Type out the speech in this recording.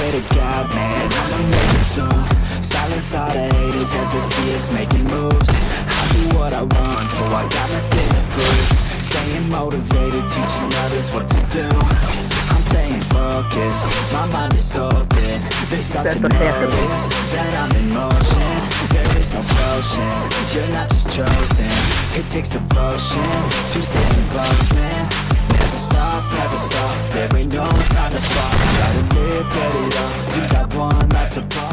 swear to God, man, I'ma make it soon Silence all the haters as they see us making moves. I do what I want, so I got nothing to prove. Staying motivated, teaching others what to do. I'm staying focused, my mind is open. They start to notice that I'm in motion. There is no potion, you're not just chosen. It takes devotion to stay in close, man. Never stop, never stop, there ain't no to live, get it up, you got one life to pop